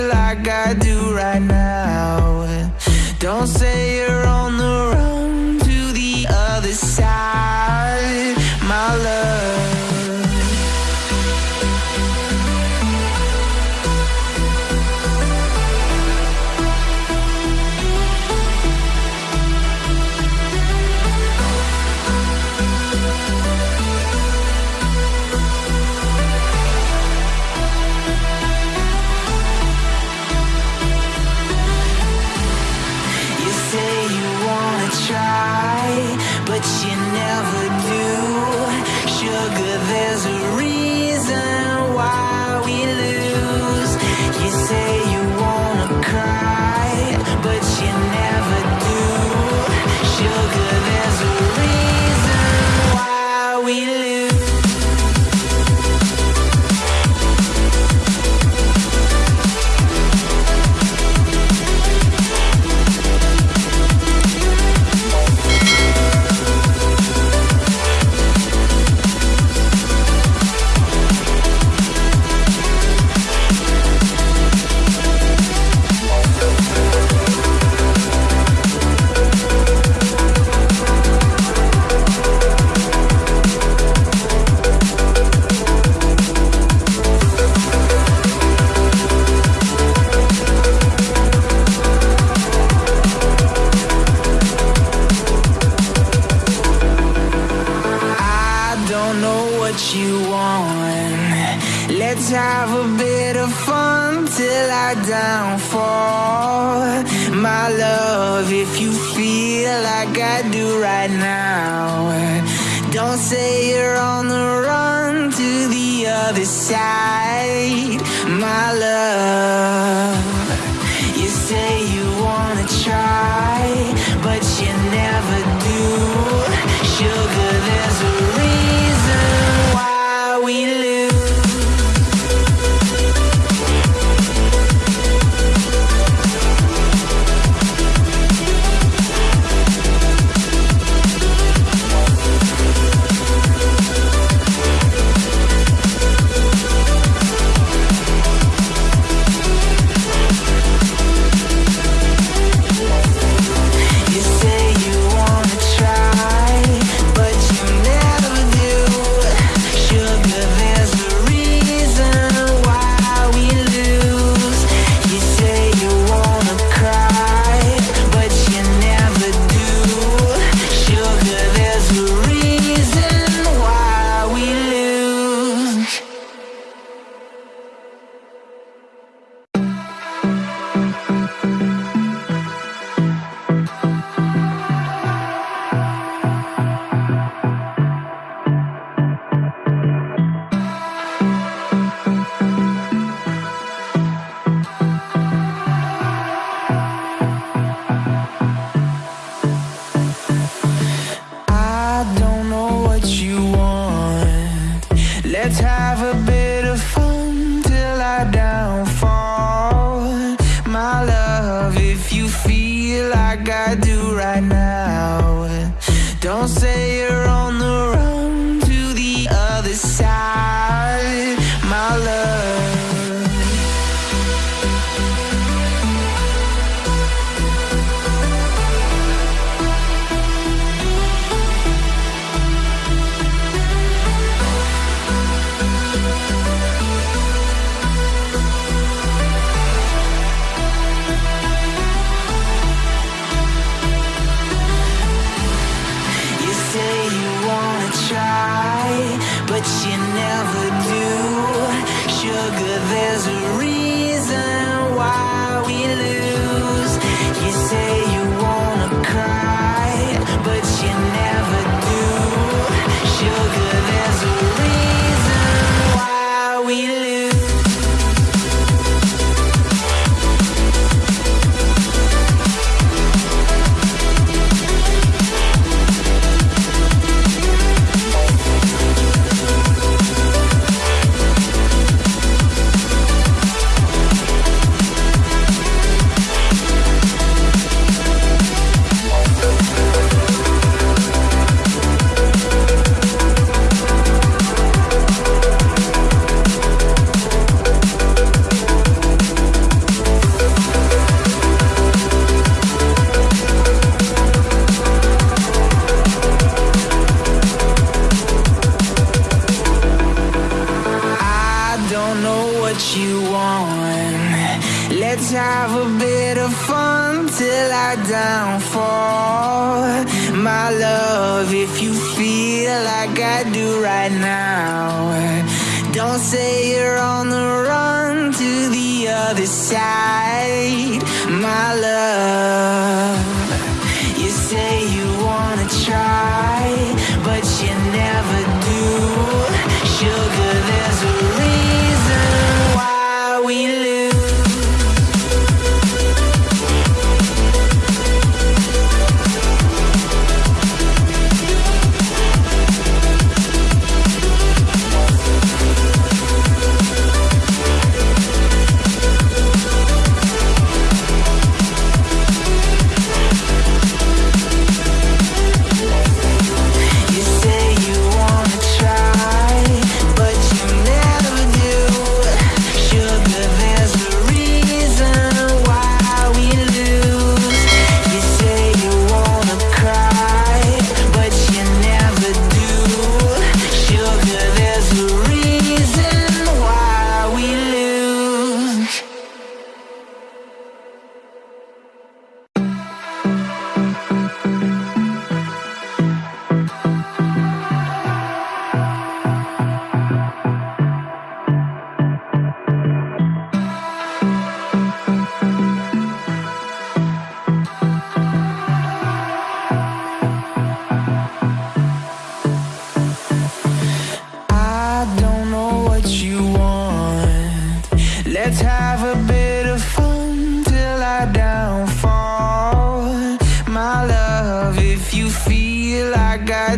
like what you want. Let's have a bit of fun till I downfall. My love, if you feel like I do right now, don't say you're on the run to the other side. right now. Don't say you're on the run to the other side. My love downfall. My love, if you feel like I do right now, don't say you're on the run to the other side. have a bit of fun till I downfall. My love, if you feel like I